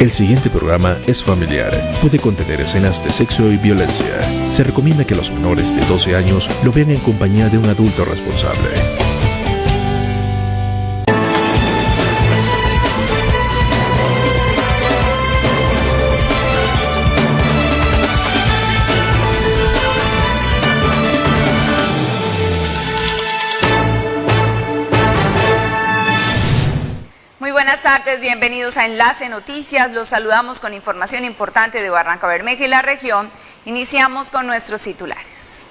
El siguiente programa es familiar. Puede contener escenas de sexo y violencia. Se recomienda que los menores de 12 años lo vean en compañía de un adulto responsable. Tardes, bienvenidos a Enlace Noticias. Los saludamos con información importante de Barranca Bermeja y la región. Iniciamos con nuestros titulares.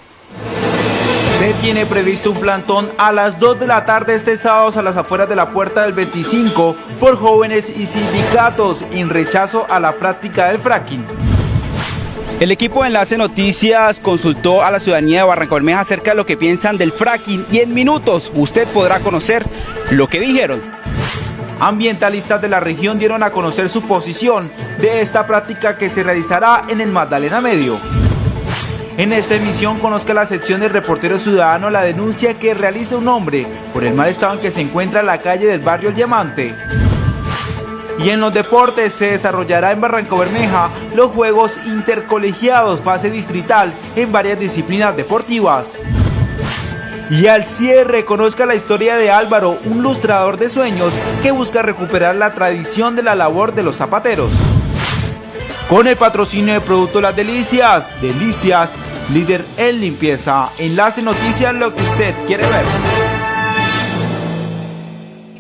Se tiene previsto un plantón a las 2 de la tarde este sábado a las afueras de la puerta del 25 por jóvenes y sindicatos en rechazo a la práctica del fracking. El equipo de Enlace Noticias consultó a la ciudadanía de Barranca Bermeja acerca de lo que piensan del fracking y en minutos usted podrá conocer lo que dijeron. Ambientalistas de la región dieron a conocer su posición de esta práctica que se realizará en el Magdalena Medio. En esta emisión conozca la sección del reportero ciudadano la denuncia que realiza un hombre por el mal estado en que se encuentra la calle del barrio El Diamante. Y en los deportes se desarrollará en Barranco Bermeja los Juegos Intercolegiados fase distrital en varias disciplinas deportivas. Y al cierre, conozca la historia de Álvaro, un lustrador de sueños que busca recuperar la tradición de la labor de los zapateros. Con el patrocinio de Producto Las Delicias, Delicias, líder en limpieza. Enlace Noticias, lo que usted quiere ver.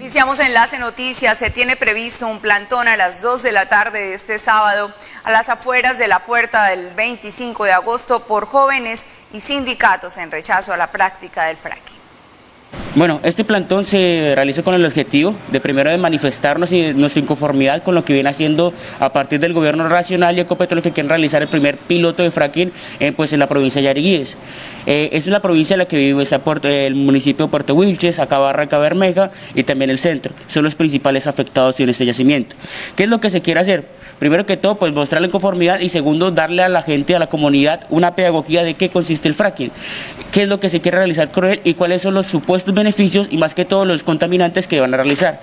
Iniciamos Enlace Noticias. Se tiene previsto un plantón a las 2 de la tarde de este sábado a las afueras de la puerta del 25 de agosto por jóvenes y sindicatos en rechazo a la práctica del fracking. Bueno, este plantón se realiza con el objetivo de primero de manifestarnos y nuestra inconformidad con lo que viene haciendo a partir del gobierno nacional y Ecopetrol que quieren realizar el primer piloto de fracking eh, pues en la provincia de Yariguíes. Eh, es la provincia en la que vive el municipio de Puerto Wilches, acá Barranca Bermeja y también el centro. Son los principales afectados en este yacimiento. ¿Qué es lo que se quiere hacer? Primero que todo, pues mostrar la conformidad y segundo, darle a la gente, a la comunidad, una pedagogía de qué consiste el fracking, qué es lo que se quiere realizar con él y cuáles son los supuestos beneficios y más que todo los contaminantes que van a realizar.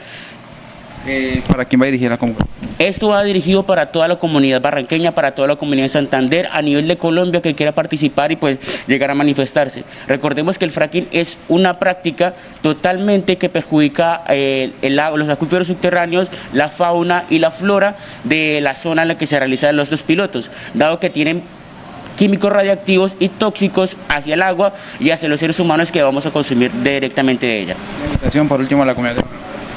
Eh, ¿Para quién va dirigida la convocatoria? Esto va dirigido para toda la comunidad barranqueña, para toda la comunidad de Santander, a nivel de Colombia que quiera participar y pues llegar a manifestarse. Recordemos que el fracking es una práctica totalmente que perjudica eh, el los acuíferos subterráneos, la fauna y la flora de la zona en la que se realizan los dos pilotos, dado que tienen químicos radiactivos y tóxicos hacia el agua y hacia los seres humanos que vamos a consumir directamente de ella. La invitación por último a la comunidad.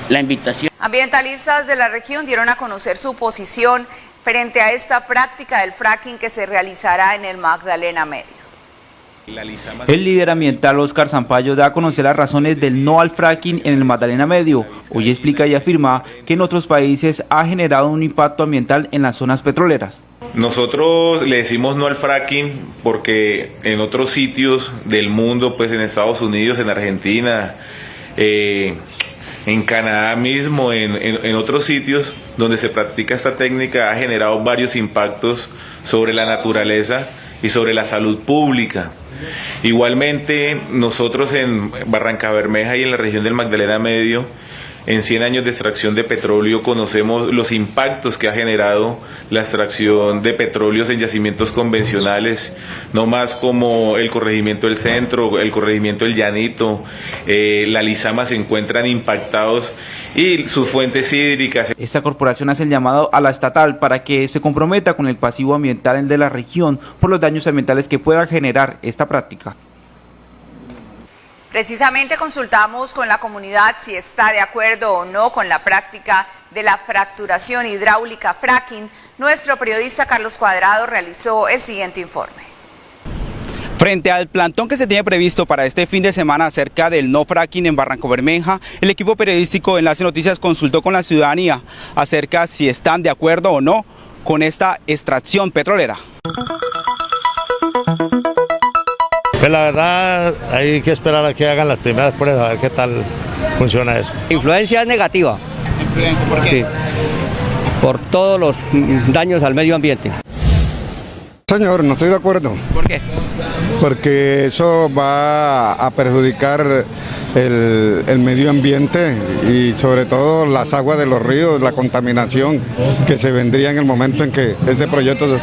La invitación. Ambientalistas de la región dieron a conocer su posición frente a esta práctica del fracking que se realizará en el Magdalena Medio. El líder ambiental Oscar Zampayo da a conocer las razones del no al fracking en el Magdalena Medio. Hoy explica y afirma que en otros países ha generado un impacto ambiental en las zonas petroleras. Nosotros le decimos no al fracking porque en otros sitios del mundo, pues en Estados Unidos, en Argentina, eh, en Canadá mismo, en, en, otros sitios donde se practica esta técnica, ha generado varios impactos sobre la naturaleza y sobre la salud pública. Igualmente, nosotros en Barranca Bermeja y en la región del Magdalena Medio, en 100 años de extracción de petróleo, conocemos los impactos que ha generado la extracción de petróleos en yacimientos convencionales, no más como el corregimiento del centro, el corregimiento del llanito, eh, la Lizama se encuentran impactados y sus fuentes hídricas. Esta corporación hace el llamado a la estatal para que se comprometa con el pasivo ambiental de la región por los daños ambientales que pueda generar esta práctica. Precisamente consultamos con la comunidad si está de acuerdo o no con la práctica de la fracturación hidráulica fracking. Nuestro periodista Carlos Cuadrado realizó el siguiente informe. Frente al plantón que se tiene previsto para este fin de semana acerca del no fracking en Barranco Bermeja, el equipo periodístico Enlace Noticias consultó con la ciudadanía acerca si están de acuerdo o no con esta extracción petrolera. Pues la verdad hay que esperar a que hagan las primeras pruebas a ver qué tal funciona eso. Influencia negativa. ¿Por qué? Sí. Por todos los daños al medio ambiente. Señor, no estoy de acuerdo. ¿Por qué? Porque eso va a perjudicar el, el, medio ambiente y sobre todo las aguas de los ríos, la contaminación que se vendría en el momento en que ese proyecto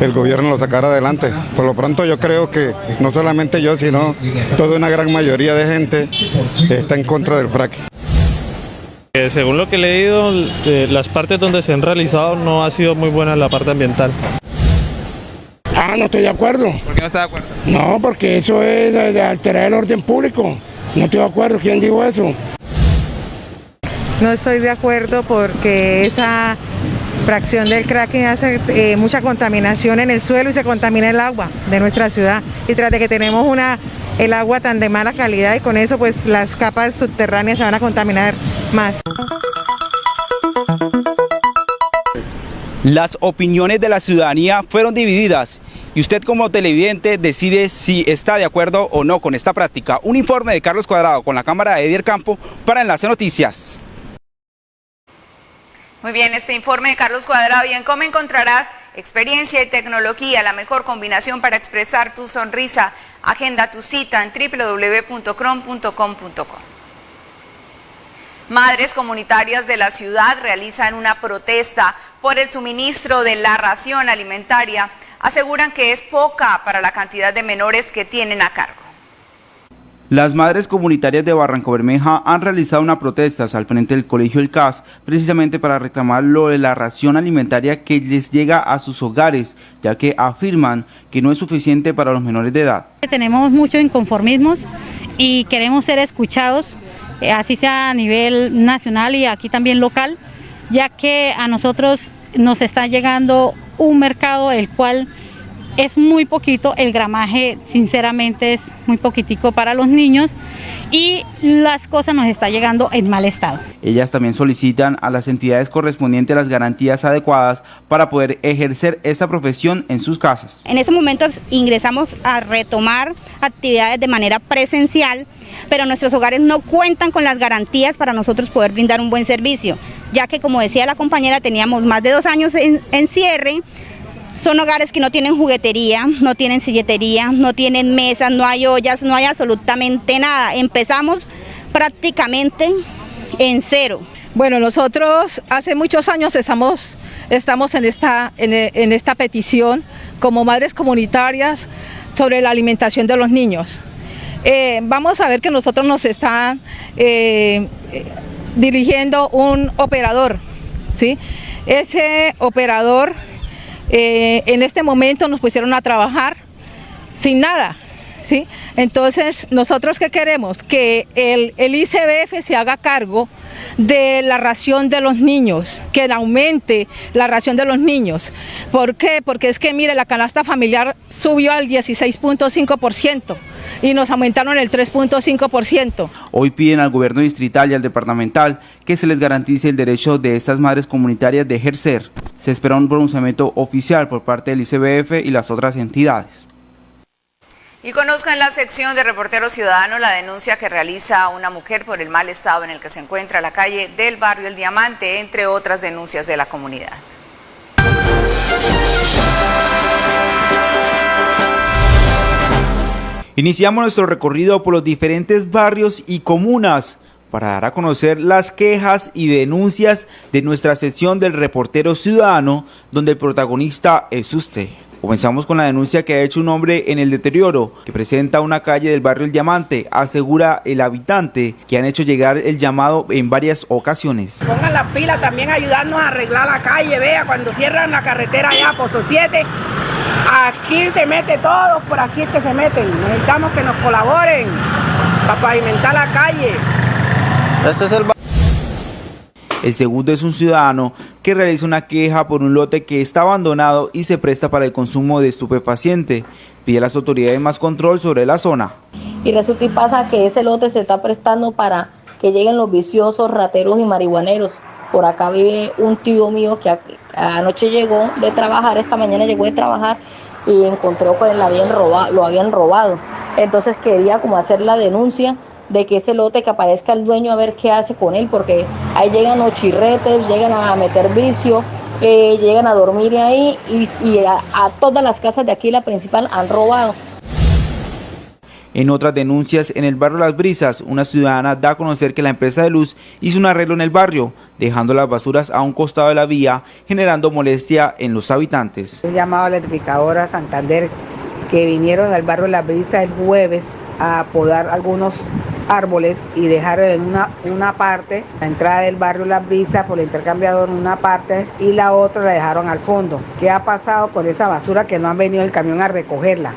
el gobierno lo sacara adelante. Por lo pronto yo creo que no solamente yo, sino toda una gran mayoría de gente está en contra del fracking. Eh, según lo que he leído, eh, las partes donde se han realizado no ha sido muy buena la parte ambiental. Ah, no estoy de acuerdo. ¿Por qué no está de acuerdo? No, porque eso es de alterar el orden público. No estoy de acuerdo. ¿Quién dijo eso? No estoy de acuerdo porque esa fracción del cracking hace eh, mucha contaminación en el suelo y se contamina el agua de nuestra ciudad. Y tras de que tenemos una, el agua tan de mala calidad y con eso pues las capas subterráneas se van a contaminar más. Las opiniones de la ciudadanía fueron divididas y usted como televidente decide si está de acuerdo o no con esta práctica. Un informe de Carlos Cuadrado con la cámara de Edier Campo para Enlace Noticias. Muy bien, este informe de Carlos Cuadrado y en cómo encontrarás experiencia y tecnología, la mejor combinación para expresar tu sonrisa. Agenda tu cita en www.crom.com.co. Madres comunitarias de la ciudad realizan una protesta por el suministro de la ración alimentaria. Aseguran que es poca para la cantidad de menores que tienen a cargo. Las madres comunitarias de Barranco Bermeja han realizado una protesta al frente del colegio El CAS precisamente para reclamar lo de la ración alimentaria que les llega a sus hogares, ya que afirman que no es suficiente para los menores de edad. Tenemos muchos inconformismos y queremos ser escuchados, así sea a nivel nacional y aquí también local, ya que a nosotros nos está llegando un mercado el cual es muy poquito, el gramaje sinceramente es muy poquitico para los niños y las cosas nos está llegando en mal estado. Ellas también solicitan a las entidades correspondientes las garantías adecuadas para poder ejercer esta profesión en sus casas. En este momento ingresamos a retomar actividades de manera presencial, pero nuestros hogares no cuentan con las garantías para nosotros poder brindar un buen servicio, ya que como decía la compañera teníamos más de dos años en, en cierre, son hogares que no tienen juguetería, no tienen silletería, no tienen mesas, no hay ollas, no hay absolutamente nada. Empezamos prácticamente en cero. Bueno, nosotros hace muchos años estamos, estamos en, esta, en, esta petición como madres comunitarias sobre la alimentación de los niños. Eh, vamos a ver que nosotros nos está eh, dirigiendo un operador, ¿sí? Ese operador eh, en este momento nos pusieron a trabajar sin nada. Entonces, ¿nosotros qué queremos? Que el, el, ICBF se haga cargo de la ración de los niños, que aumente la ración de los niños. ¿Por qué? Porque es que, mire, la canasta familiar subió al 16.5% y nos aumentaron el 3.5%. Hoy piden al gobierno distrital y al departamental que se les garantice el derecho de estas madres comunitarias de ejercer. Se espera un pronunciamiento oficial por parte del ICBF y las otras entidades. Y conozca en la sección de Reportero Ciudadano la denuncia que realiza una mujer por el mal estado en el que se encuentra la calle del barrio El Diamante, entre otras denuncias de la comunidad. Iniciamos nuestro recorrido por los diferentes barrios y comunas para dar a conocer las quejas y denuncias de nuestra sección del Reportero Ciudadano, donde el protagonista es usted. Comenzamos con la denuncia que ha hecho un hombre en el deterioro que presenta una calle del barrio El Diamante. Asegura el habitante que han hecho llegar el llamado en varias ocasiones. Pongan la fila también ayudarnos a arreglar la calle. Vea, cuando cierran la carretera allá, Pozo 7, aquí se mete todo, por aquí es que se meten. Necesitamos que nos colaboren para pavimentar la calle. Ese es el el segundo es un ciudadano que realiza una queja por un lote que está abandonado y se presta para el consumo de estupefaciente. Pide a las autoridades más control sobre la zona. Y resulta y pasa que ese lote se está prestando para que lleguen los viciosos, rateros y marihuaneros. Por acá vive un tío mío que anoche llegó de trabajar, esta mañana llegó de trabajar y encontró que lo habían robado, lo habían robado. Entonces quería como hacer la denuncia de que ese lote que aparezca el dueño a ver qué hace con él, porque ahí llegan los chirretes, llegan a meter vicio, eh, llegan a dormir ahí y, a, a todas las casas de aquí, la principal, han robado. En otras denuncias, en el barrio Las Brisas, una ciudadana da a conocer que la empresa de luz hizo un arreglo en el barrio, dejando las basuras a un costado de la vía, generando molestia en los habitantes. Un llamado a la electrificadora Santander que vinieron al barrio Las Brisas el jueves a podar algunos árboles y dejar en una, una parte la entrada del barrio La Brisa por el intercambiador en una parte y la otra la dejaron al fondo. ¿Qué ha pasado con esa basura que no han venido el camión a recogerla?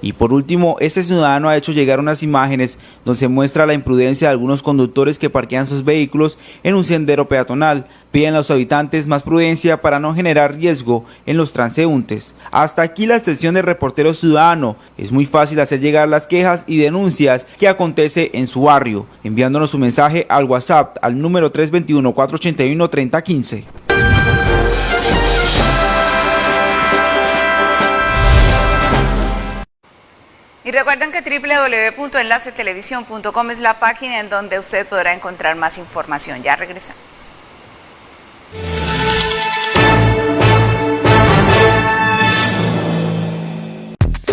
Y por último, este ciudadano ha hecho llegar unas imágenes donde se muestra la imprudencia de algunos conductores que parquean sus vehículos en un sendero peatonal. Piden a los habitantes más prudencia para no generar riesgo en los transeúntes. Hasta aquí la sesión de reportero ciudadano. Es muy fácil hacer llegar las quejas y denuncias que acontece en su barrio, enviándonos su mensaje al WhatsApp al número 321-481-3015. Y recuerden que www.enlacetelevisión.com es la página en donde usted podrá encontrar más información. Ya regresamos.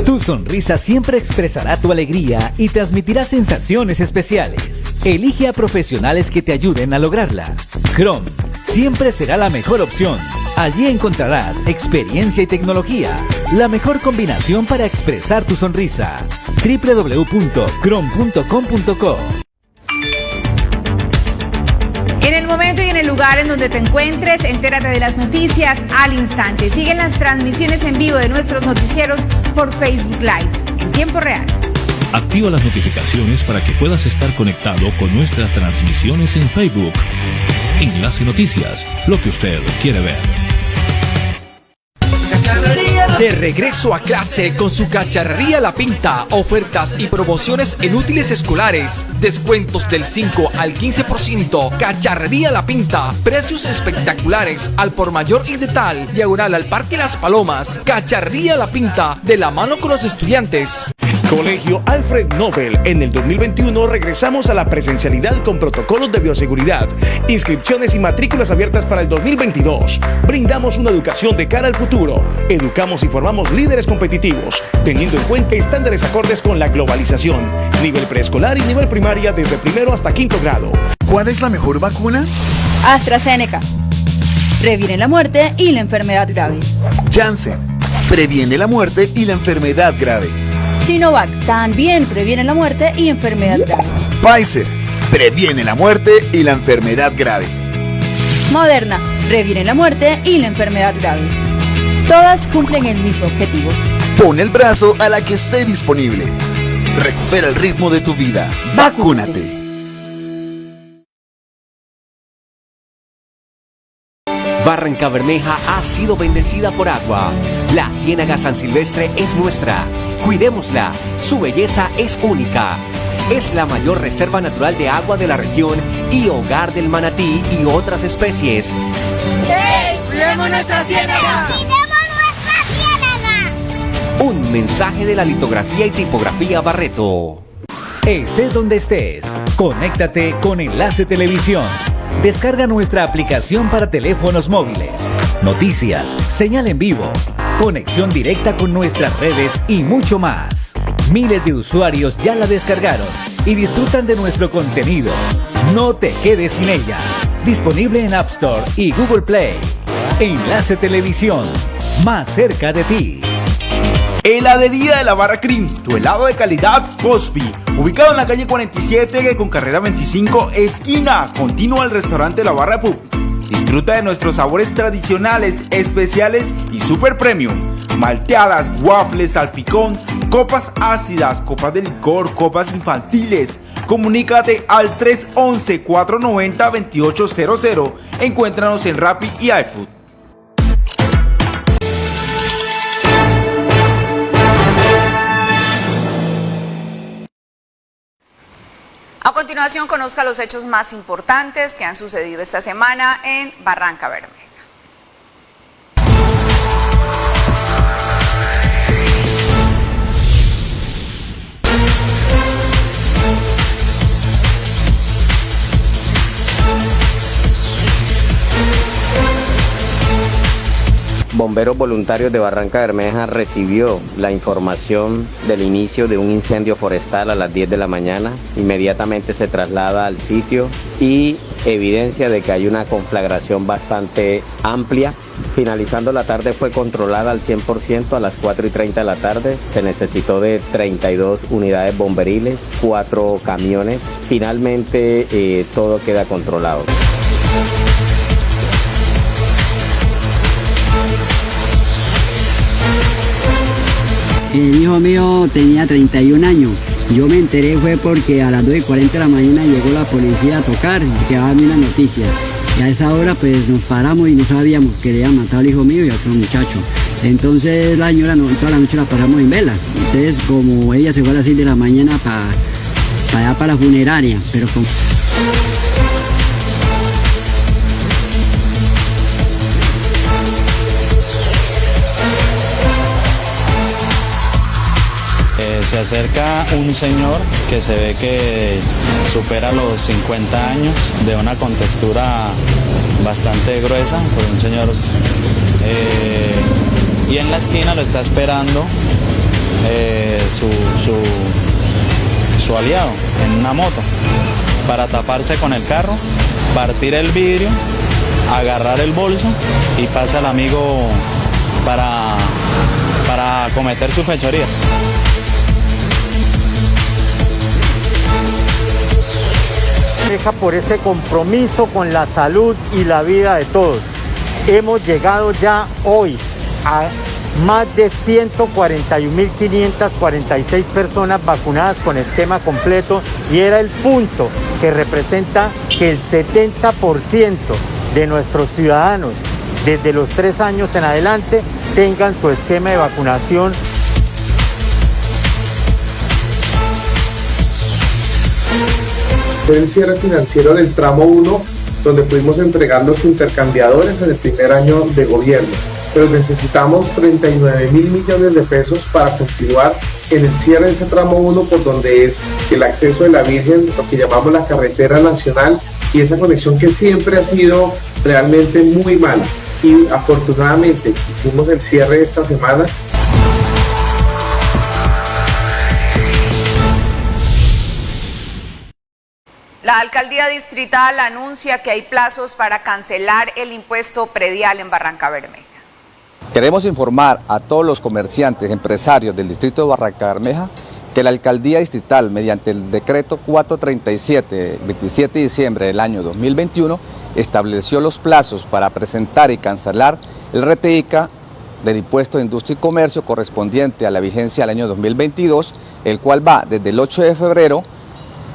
Tu sonrisa siempre expresará tu alegría y transmitirá sensaciones especiales. Elige a profesionales que te ayuden a lograrla. Chrome siempre será la mejor opción. Allí encontrarás experiencia y tecnología, la mejor combinación para expresar tu sonrisa. www.chrome.com.co momento y en el lugar en donde te encuentres, entérate de las noticias al instante. Siguen las transmisiones en vivo de nuestros noticieros por Facebook Live en tiempo real. Activa las notificaciones para que puedas estar conectado con nuestras transmisiones en Facebook. Enlace Noticias, lo que usted quiere ver. De regreso a clase con su cacharrería La Pinta, ofertas y promociones en útiles escolares, descuentos del 5 al 15%, cacharrería La Pinta, precios espectaculares al por mayor y de tal, diagonal al Parque Las Palomas, cacharrería La Pinta, de la mano con los estudiantes. Colegio Alfred Nobel. En el 2021 regresamos a la presencialidad con protocolos de bioseguridad, inscripciones y matrículas abiertas para el 2022. Brindamos una educación de cara al futuro. Educamos y formamos líderes competitivos, teniendo en cuenta estándares acordes con la globalización. Nivel preescolar y nivel primaria desde primero hasta quinto grado. ¿Cuál es la mejor vacuna? AstraZeneca. Previene la muerte y la enfermedad grave. Janssen. Previene la muerte y la enfermedad grave. Sinovac también previene la muerte y enfermedad grave. Pfizer previene la muerte y la enfermedad grave. Moderna previene la muerte y la enfermedad grave. Todas cumplen el mismo objetivo. Pon el brazo a la que esté disponible. Recupera el ritmo de tu vida. Vacúnate. Barranca Bermeja ha sido bendecida por agua. La Ciénaga San Silvestre es nuestra. Cuidémosla. Su belleza es única. Es la mayor reserva natural de agua de la región y hogar del manatí y otras especies. ¡Hey! ¡Cuidemos nuestra ciénaga! Un mensaje de la litografía y tipografía Barreto. Estés donde estés, conéctate con Enlace Televisión. Descarga nuestra aplicación para teléfonos móviles. Noticias, señal en vivo, conexión directa con nuestras redes y mucho más. Miles de usuarios ya la descargaron y disfrutan de nuestro contenido. No te quedes sin ella. Disponible en App Store y Google Play. Enlace Televisión, más cerca de ti. Heladería de la Barra Cream, tu helado de calidad Cosby, ubicado en la calle 47 con carrera 25, esquina, continua al restaurante La Barra Pub. Disfruta de nuestros sabores tradicionales, especiales y super premium. Malteadas, waffles, salpicón, copas ácidas, copas de licor, copas infantiles. Comunícate al 311-490-2800. Encuéntranos en Rappi y iFood. Continuación, conozca los hechos más importantes que han sucedido esta semana en Barranca Bermeja. Bomberos Voluntarios de Barranca Bermeja recibió la información del inicio de un incendio forestal a las 10 de la mañana. Inmediatamente se traslada al sitio y evidencia de que hay una conflagración bastante amplia. Finalizando la tarde fue controlada al 100% a las 4 y 30 de la tarde. Se necesitó de 32 unidades bomberiles, 4 camiones. Finalmente eh, todo queda controlado. El hijo mío tenía 31 años. Yo me enteré fue porque a las 2 y 40 de la mañana llegó la policía a tocar y que mí una noticia. Y a esa hora pues nos paramos y no sabíamos que le habían matado al hijo mío y a otro muchacho. Entonces la señora no, toda la noche la pasamos en vela. Entonces como ella se fue a las 6 de la mañana para allá para la funeraria, pero con... se acerca un señor que se ve que supera los 50 años, de una contextura bastante gruesa, por un señor, eh, y en la esquina lo está esperando eh, su, su aliado en una moto para taparse con el carro, partir el vidrio, agarrar el bolso y pasa al amigo para, para cometer su fechoría. Por ese compromiso con la salud y la vida de todos. Hemos llegado ya hoy a más de 141.546 personas vacunadas con esquema completo y era el punto que representa que el 70% de nuestros ciudadanos desde los tres años en adelante tengan su esquema de vacunación fue el cierre financiero del tramo 1, donde pudimos entregar los intercambiadores en el primer año de gobierno. Pero necesitamos 39 mil millones de pesos para continuar en el cierre de ese tramo 1, por donde es el acceso de la Virgen, lo que llamamos la carretera nacional, y esa conexión que siempre ha sido realmente muy mala. Y afortunadamente hicimos el cierre esta semana La alcaldía distrital anuncia que hay plazos para cancelar el impuesto predial en Barranca Bermeja. Queremos informar a todos los comerciantes, empresarios del distrito de Barranca Bermeja que la alcaldía distrital, mediante el decreto 437, 27 de diciembre del año 2021, estableció los plazos para presentar y cancelar el RTICA del impuesto de industria y comercio correspondiente a la vigencia del año 2022, el cual va desde el 8 de febrero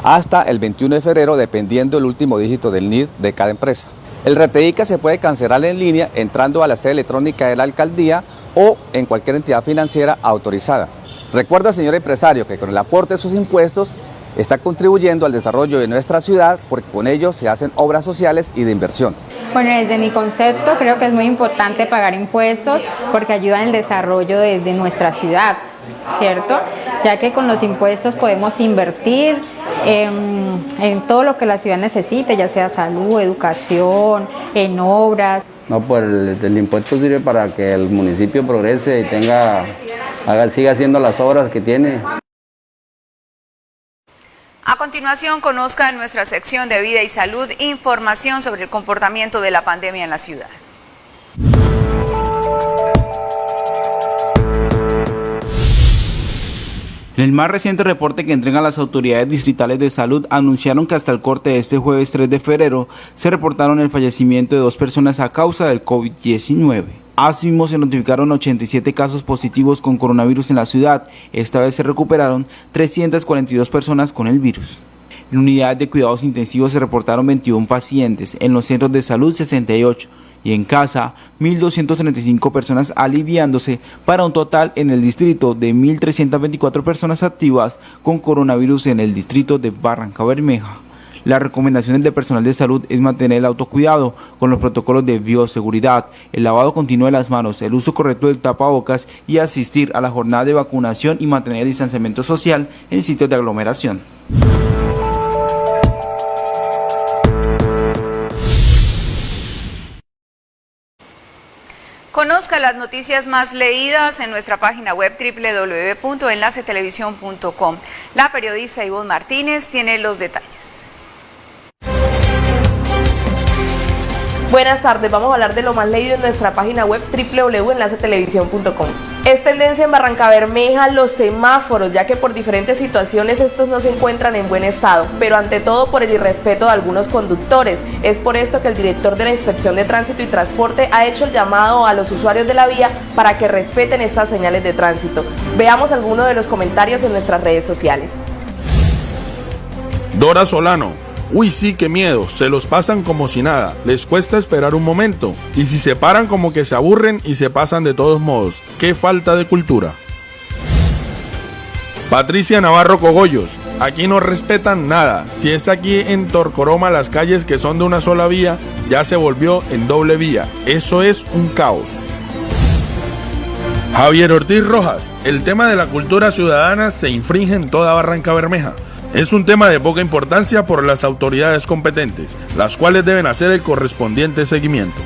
hasta el 21 de febrero dependiendo el último dígito del NID de cada empresa. El RTICA se puede cancelar en línea entrando a la sede electrónica de la alcaldía o en cualquier entidad financiera autorizada. Recuerda, señor empresario, que con el aporte de sus impuestos está contribuyendo al desarrollo de nuestra ciudad porque con ello se hacen obras sociales y de inversión. Bueno, desde mi concepto creo que es muy importante pagar impuestos porque ayudan el desarrollo de, de nuestra ciudad, ¿cierto? Ya que con los impuestos podemos invertir, en, todo lo que la ciudad necesite, ya sea salud, educación, en obras. No, pues el, impuesto sirve para que el municipio progrese y tenga, haga, siga haciendo las obras que tiene. A continuación, conozca en nuestra sección de Vida y Salud información sobre el comportamiento de la pandemia en la ciudad. En el más reciente reporte que entregan las autoridades distritales de salud anunciaron que hasta el corte de este jueves 3 de febrero se reportaron el fallecimiento de dos personas a causa del COVID-19. Asimismo, se notificaron 87 casos positivos con coronavirus en la ciudad. Esta vez se recuperaron 342 personas con el virus. En unidades de cuidados intensivos se reportaron 21 pacientes, en los centros de salud 68, y en casa 1.235 personas aliviándose para un total en el distrito de 1.324 personas activas con coronavirus en el distrito de Barranca Bermeja. Las recomendaciones del personal de salud es mantener el autocuidado con los protocolos de bioseguridad, el lavado continuo de las manos, el uso correcto del tapabocas y asistir a la jornada de vacunación y mantener el distanciamiento social en sitios de aglomeración. Las noticias más leídas en nuestra página web www.enlacetelevisión.com. La periodista Ivonne Martínez tiene los detalles. Buenas tardes, vamos a hablar de lo más leído en nuestra página web www.enlacetelevisión.com. Es tendencia en Barranca Bermeja los semáforos, ya que por diferentes situaciones estos no se encuentran en buen estado, pero ante todo por el irrespeto de algunos conductores. Es por esto que el director de la Inspección de Tránsito y Transporte ha hecho el llamado a los usuarios de la vía para que respeten estas señales de tránsito. Veamos algunos de los comentarios en nuestras redes sociales. Dora Solano, Uy, sí, qué miedo, se los pasan como si nada, les cuesta esperar un momento, y si se paran como que se aburren y se pasan de todos modos, qué falta de cultura. Patricia Navarro Cogollos, aquí no respetan nada, si es aquí en Torcoroma las calles que son de una sola vía, ya se volvió en doble vía, eso es un caos. Javier Ortiz Rojas, el tema de la cultura ciudadana se infringe en toda Barranca Bermeja. Es un tema de poca importancia por las autoridades competentes, las cuales deben hacer el correspondiente seguimiento.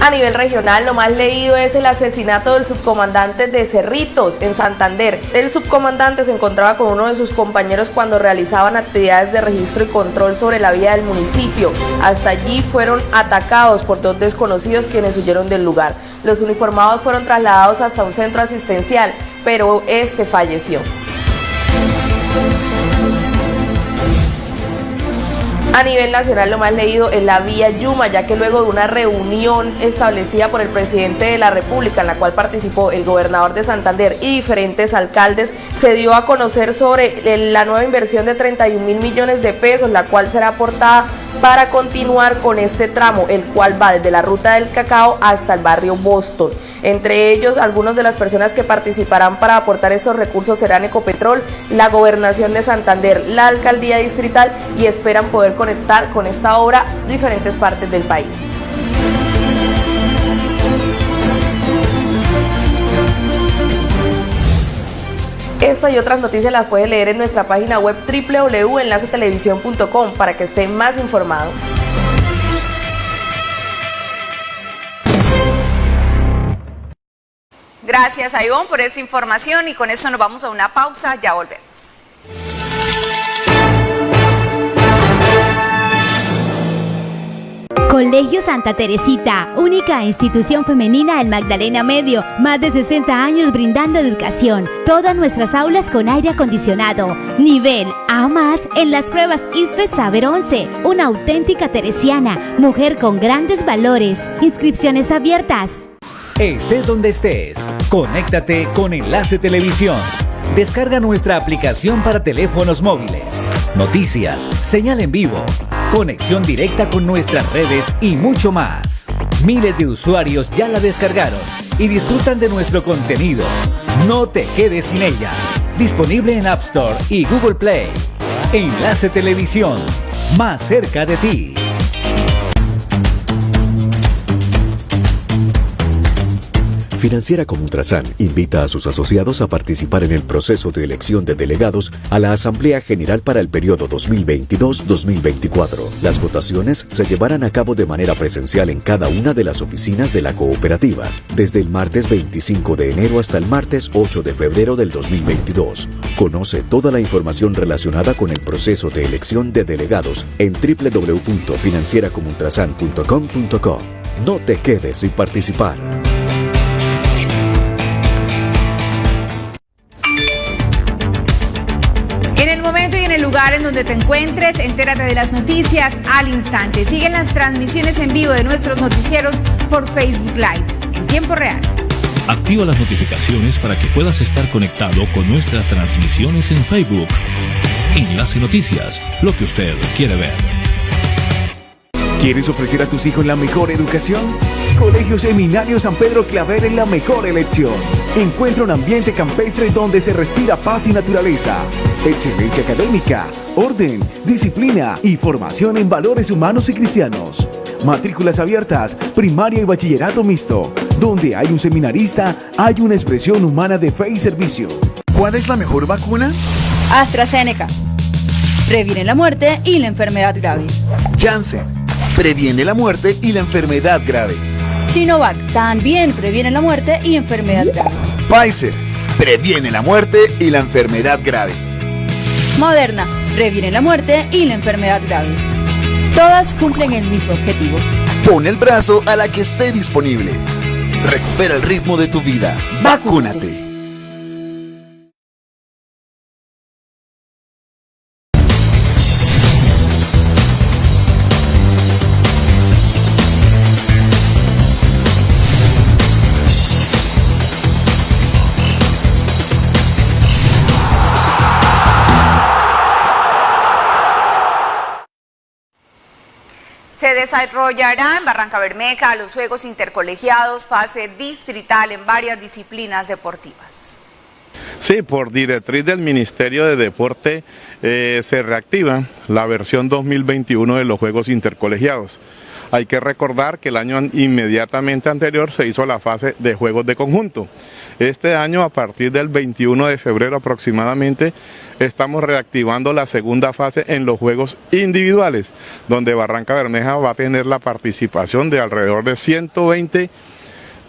A nivel regional, lo más leído es el asesinato del subcomandante de Cerritos, en Santander. El subcomandante se encontraba con uno de sus compañeros cuando realizaban actividades de registro y control sobre la vía del municipio. Hasta allí fueron atacados por dos desconocidos quienes huyeron del lugar. Los uniformados fueron trasladados hasta un centro asistencial, pero este falleció. A nivel nacional lo más leído es la vía Yuma, ya que luego de una reunión establecida por el presidente de la República, en la cual participó el gobernador de Santander y diferentes alcaldes, se dio a conocer sobre la nueva inversión de 31 mil millones de pesos, la cual será aportada para continuar con este tramo, el cual va desde la ruta del cacao hasta el barrio Boston. Entre ellos, algunas de las personas que participarán para aportar estos recursos serán Ecopetrol, la Gobernación de Santander, la Alcaldía Distrital y esperan poder conectar con esta obra diferentes partes del país. Esta y otras noticias las puede leer en nuestra página web www.enlacetelevisión.com para que esté más informado. Gracias a Ivonne por esa información y con eso nos vamos a una pausa, ya volvemos. Colegio Santa Teresita, única institución femenina del Magdalena Medio, más de 60 años brindando educación. Todas nuestras aulas con aire acondicionado. Nivel A más en las pruebas IFE Saber 11. Una auténtica teresiana, mujer con grandes valores. Inscripciones abiertas. Estés donde estés, conéctate con Enlace Televisión. Descarga nuestra aplicación para teléfonos móviles. Noticias, señal en vivo, conexión directa con nuestras redes y mucho más. Miles de usuarios ya la descargaron y disfrutan de nuestro contenido. No te quedes sin ella. Disponible en App Store y Google Play. Enlace Televisión, más cerca de ti. Financiera como Ultrasan invita a sus asociados a participar en el proceso de elección de delegados a la Asamblea General para el periodo 2022-2024. Las votaciones se llevarán a cabo de manera presencial en cada una de las oficinas de la cooperativa, desde el martes 25 de enero hasta el martes 8 de febrero del 2022. Conoce toda la información relacionada con el proceso de elección de delegados en www.financieracomultrasan.com.co. No te quedes sin participar. Donde te encuentres, entérate de las noticias al instante. Siguen las transmisiones en vivo de nuestros noticieros por Facebook Live en tiempo real. Activa las notificaciones para que puedas estar conectado con nuestras transmisiones en Facebook. Enlace Noticias, lo que usted quiere ver. ¿Quieres ofrecer a tus hijos la mejor educación? Colegio Seminario San Pedro Claver es la mejor elección. Encuentra un ambiente campestre donde se respira paz y naturaleza, excelencia académica, orden, disciplina y formación en valores humanos y cristianos. Matrículas abiertas, primaria y bachillerato mixto. Donde hay un seminarista, hay una expresión humana de fe y servicio. ¿Cuál es la mejor vacuna? AstraZeneca. Previene la muerte y la enfermedad grave. Janssen. Previene la muerte y la enfermedad grave. Sinovac también previene la muerte y enfermedad grave. Pfizer previene la muerte y la enfermedad grave. Moderna previene la muerte y la enfermedad grave. Todas cumplen el mismo objetivo. Pon el brazo a la que esté disponible. Recupera el ritmo de tu vida. Vacúnate. Desarrollará en Barranca Bermeja los Juegos Intercolegiados fase distrital en varias disciplinas deportivas. Sí, por directriz del Ministerio de Deporte eh, se reactiva la versión 2021 de los Juegos Intercolegiados. Hay que recordar que el año inmediatamente anterior se hizo la fase de Juegos de Conjunto. Este año, a partir del 21 de febrero aproximadamente, estamos reactivando la segunda fase en los juegos individuales, donde Barranca Bermeja va a tener la participación de alrededor de 120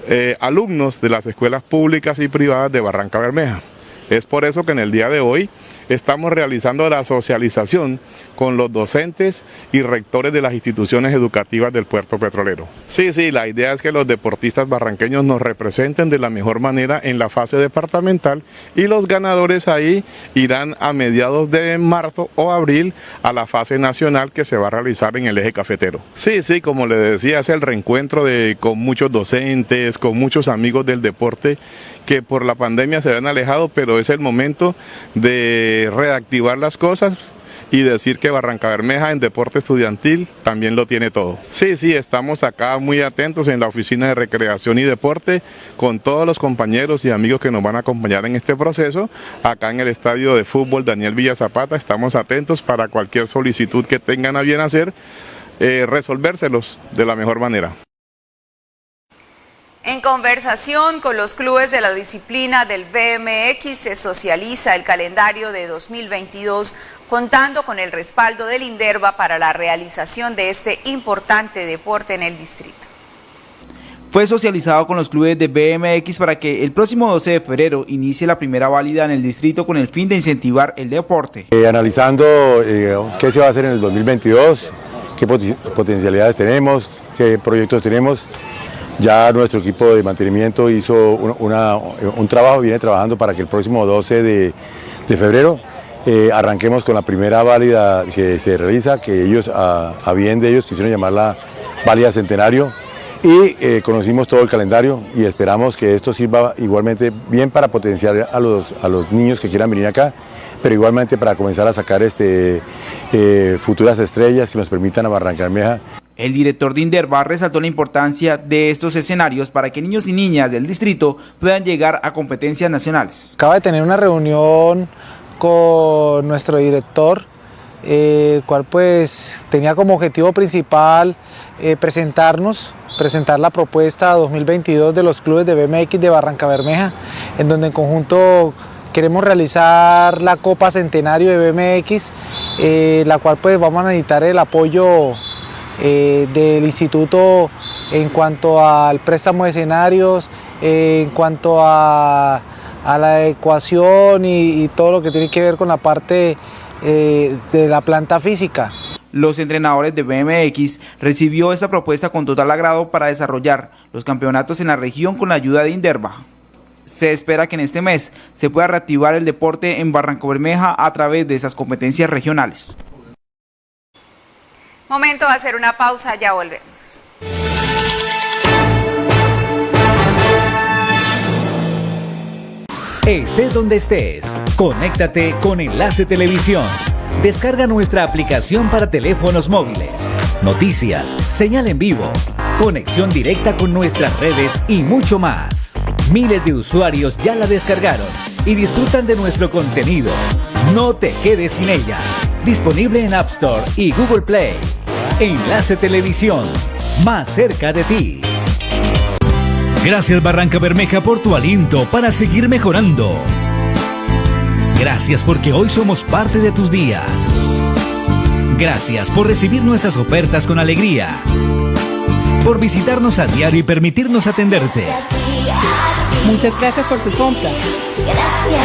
eh, alumnos de las escuelas públicas y privadas de Barranca Bermeja. Es por eso que en el día de hoy estamos realizando la socialización con los docentes y rectores de las instituciones educativas del puerto petrolero. Sí, sí, la idea es que los deportistas barranqueños nos representen de la mejor manera en la fase departamental y los ganadores ahí irán a mediados de marzo o abril a la fase nacional que se va a realizar en el eje cafetero. Sí, sí, como le decía, es el reencuentro de, con muchos docentes, con muchos amigos del deporte que por la pandemia se han alejado, pero es el momento de reactivar las cosas y decir que Barranca Bermeja en deporte estudiantil también lo tiene todo. Sí, sí, estamos acá muy atentos en la oficina de recreación y deporte con todos los compañeros y amigos que nos van a acompañar en este proceso. Acá en el estadio de fútbol Daniel Villa Zapata estamos atentos para cualquier solicitud que tengan a bien hacer, eh, resolvérselos de la mejor manera. En conversación con los clubes de la disciplina del BMX se socializa el calendario de 2022 contando con el respaldo del INDERVA para la realización de este importante deporte en el distrito. Fue socializado con los clubes de BMX para que el próximo 12 de febrero inicie la primera válida en el distrito con el fin de incentivar el deporte. Eh, analizando eh, qué se va a hacer en el 2022, qué potencialidades tenemos, qué proyectos tenemos, ya nuestro equipo de mantenimiento hizo un trabajo, viene trabajando para que el próximo 12 de, febrero eh, arranquemos con la primera válida que se realiza, que ellos, a, bien de ellos, quisieron llamarla válida centenario, y eh, conocimos todo el calendario y esperamos que esto sirva igualmente bien para potenciar a los, a los niños que quieran venir acá, pero igualmente para comenzar a sacar este, eh, futuras estrellas que nos permitan a Barranca el director de Inderva resaltó la importancia de estos escenarios para que niños y niñas del distrito puedan llegar a competencias nacionales. Acaba de tener una reunión con nuestro director, el cual pues tenía como objetivo principal eh, presentarnos, presentar la propuesta 2022 de los clubes de BMX de Barranca Bermeja, en donde en conjunto queremos realizar la Copa Centenario de BMX, eh, la cual pues vamos a necesitar el apoyo eh, del instituto en cuanto al préstamo de escenarios, en cuanto a, la ecuación y, todo lo que tiene que ver con la parte eh, de la planta física. Los entrenadores de BMX recibió esa propuesta con total agrado para desarrollar los campeonatos en la región con la ayuda de Inderva. Se espera que en este mes se pueda reactivar el deporte en Barranco Bermeja a través de esas competencias regionales. Momento de hacer una pausa, ya volvemos. Estés donde estés, conéctate con Enlace Televisión. Descarga nuestra aplicación para teléfonos móviles. Noticias, señal en vivo, conexión directa con nuestras redes y mucho más. Miles de usuarios ya la descargaron y disfrutan de nuestro contenido. No te quedes sin ella. Disponible en App Store y Google Play. Enlace Televisión, más cerca de ti. Gracias Barranca Bermeja por tu aliento para seguir mejorando. Gracias porque hoy somos parte de tus días. Gracias por recibir nuestras ofertas con alegría. por visitarnos a diario y permitirnos atenderte. Muchas gracias por su compra.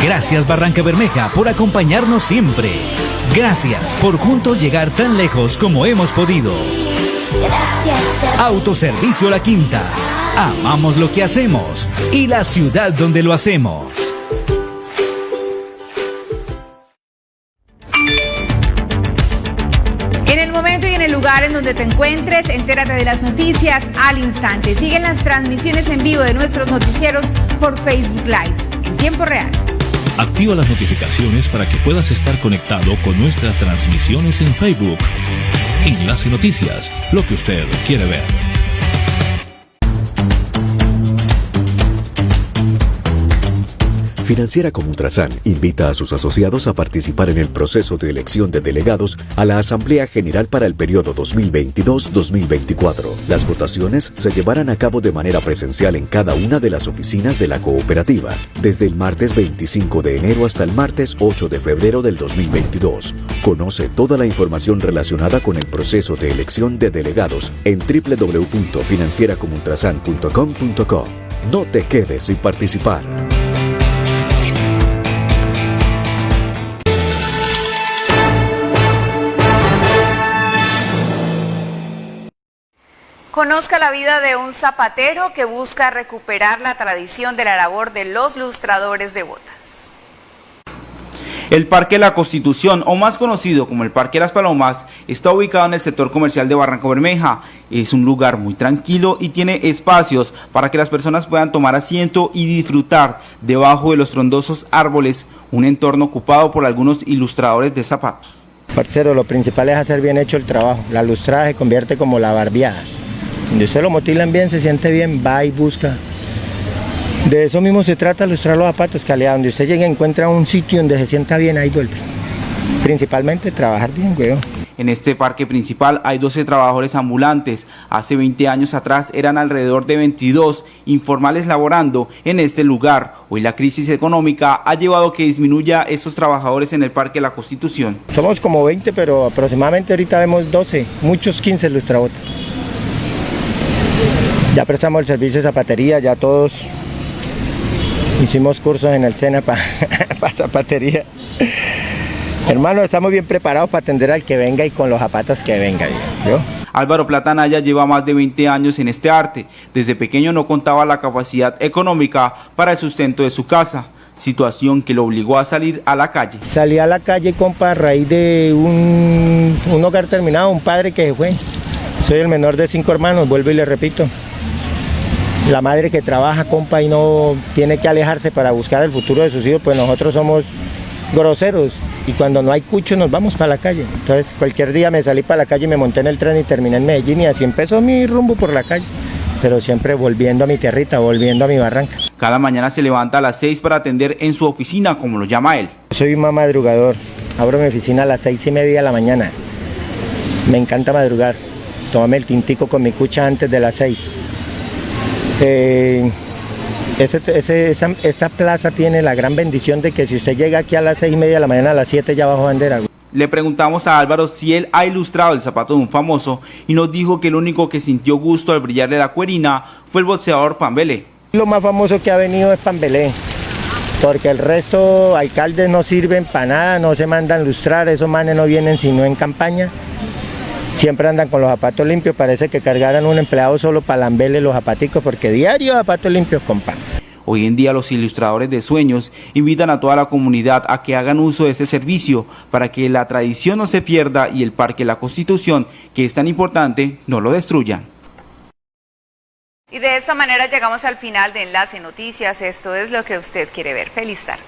Gracias Barranca Bermeja por acompañarnos siempre. Gracias por juntos llegar tan lejos como hemos podido. Autoservicio La Quinta. Amamos lo que hacemos y la ciudad donde lo hacemos. En el momento y en el lugar en donde te encuentres, entérate de las noticias al instante. Siguen las transmisiones en vivo de nuestros noticieros por Facebook Live en tiempo real. Activa las notificaciones para que puedas estar conectado con nuestras transmisiones en Facebook. Enlace Noticias, lo que usted quiere ver. Financiera como Ultrasan invita a sus asociados a participar en el proceso de elección de delegados a la Asamblea General para el periodo 2022-2024. Las votaciones se llevarán a cabo de manera presencial en cada una de las oficinas de la cooperativa, desde el martes 25 de enero hasta el martes 8 de febrero del 2022. Conoce toda la información relacionada con el proceso de elección de delegados en www.financieracomultrasan.com.co. No te quedes sin participar. Conozca la vida de un zapatero que busca recuperar la tradición de la labor de los lustradores de botas. El Parque La Constitución, o más conocido como el Parque Las Palomas, está ubicado en el sector comercial de Barranco Bermeja. Es un lugar muy tranquilo y tiene espacios para que las personas puedan tomar asiento y disfrutar debajo de los frondosos árboles, un entorno ocupado por algunos ilustradores de zapatos. Parcero, lo principal es hacer bien hecho el trabajo. La lustrada se convierte como la barbeada. Donde usted lo motilan bien, se siente bien, va y busca. De eso mismo se trata, lustrar los zapatos, que donde usted llegue encuentra un sitio donde se sienta bien, ahí vuelve. Principalmente trabajar bien, weón. En este parque principal hay 12 trabajadores ambulantes. Hace 20 años atrás eran alrededor de 22 informales laborando en este lugar. Hoy la crisis económica ha llevado a que disminuya estos trabajadores en el Parque La Constitución. Somos como 20, pero aproximadamente ahorita vemos 12, muchos 15 lustrabotas. Ya prestamos el servicio de zapatería, ya todos hicimos cursos en el SENA para zapatería. Hermano, estamos bien preparados para atender al que venga y con los zapatos que venga. Álvaro Platanaya lleva más de 20 años en este arte. Desde pequeño no contaba la capacidad económica para el sustento de su casa, situación que lo obligó a salir a la calle. Salí a la calle, compa, a raíz de un, un hogar terminado, un padre que fue. Soy el menor de cinco hermanos, vuelvo y le repito la madre que trabaja, compa, y no tiene que alejarse para buscar el futuro de sus hijos, pues nosotros somos groseros y cuando no hay cucho nos vamos para la calle. Entonces cualquier día me salí para la calle, me monté en el tren y terminé en Medellín y así empezó mi rumbo por la calle. Pero siempre volviendo a mi tierrita, volviendo a mi barranca. Cada mañana se levanta a las 6 para atender en su oficina, como lo llama él. Soy un madrugador. Abro mi oficina a las seis y media de la mañana. Me encanta madrugar. Tómame el tintico con mi cucha antes de las 6 eh, esta plaza tiene la gran bendición de que si usted llega aquí a las seis y media de la mañana, a las 7 ya bajo bandera. Le preguntamos a Álvaro si él ha ilustrado el zapato de un famoso y nos dijo que el único que sintió gusto al brillarle la cuerina fue el boxeador Pambelé. Lo más famoso que ha venido es Pambelé, porque el resto alcaldes no sirven para nada, no se mandan lustrar, esos manes no vienen sino en campaña siempre andan con los zapatos limpios, parece que cargaran un empleado solo para lamberle los zapaticos, porque diario zapatos limpios, compa. Hoy en día los ilustradores de sueños invitan a toda la comunidad a que hagan uso de ese servicio para que la tradición no se pierda y el Parque La Constitución, que es tan importante, no lo destruyan. Y de esta manera llegamos al final de Enlace Noticias. Esto es lo que usted quiere ver. Feliz tarde.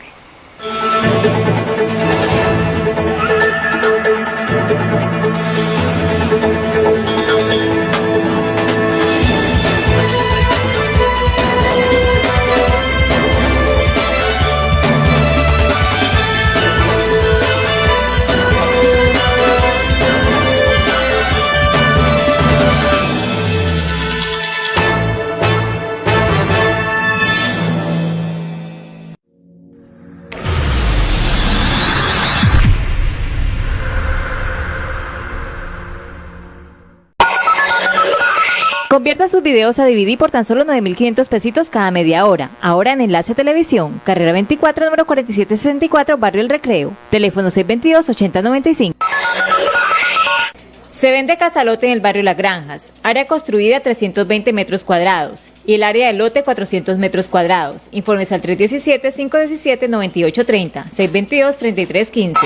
Convierta sus videos a DVD por tan solo 9.500 pesitos cada media hora. Ahora en Enlace Televisión, carrera 24, número 4764, Barrio El Recreo. Teléfono 622-8095. Se vende casalote en el barrio Las Granjas, área construida 320 metros cuadrados y el área de lote 400 metros cuadrados. Informes al 317-517-9830, 622-3315.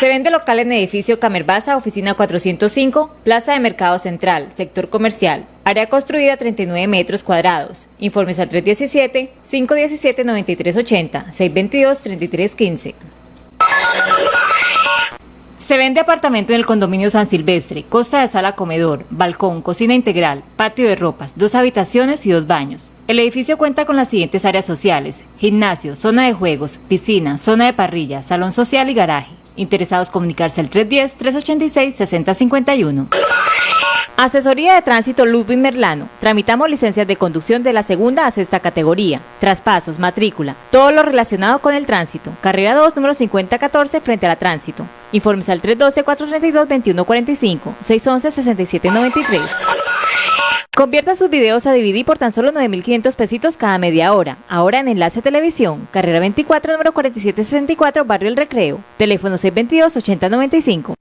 Se vende local en edificio Camerbaza, oficina 405, Plaza de Mercado Central, sector comercial, área construida 39 metros cuadrados. Informes al 317-517-9380, 622-3315. Se vende apartamento en el condominio San Silvestre, costa de sala comedor, balcón, cocina integral, patio de ropas, dos habitaciones y dos baños. El edificio cuenta con las siguientes áreas sociales, gimnasio, zona de juegos, piscina, zona de parrilla, salón social y garaje. Interesados comunicarse al 310-386-6051. Asesoría de Tránsito Ludwig Merlano. Tramitamos licencias de conducción de la segunda a sexta categoría. Traspasos, matrícula, todo lo relacionado con el tránsito. Carrera 2, número 5014, frente a la tránsito. Informes al 312-432-2145, 611-6793. Convierta sus videos a DVD por tan solo 9.500 pesitos cada media hora. Ahora en Enlace Televisión, carrera 24, número 4764, Barrio El Recreo. Teléfono 622-8095.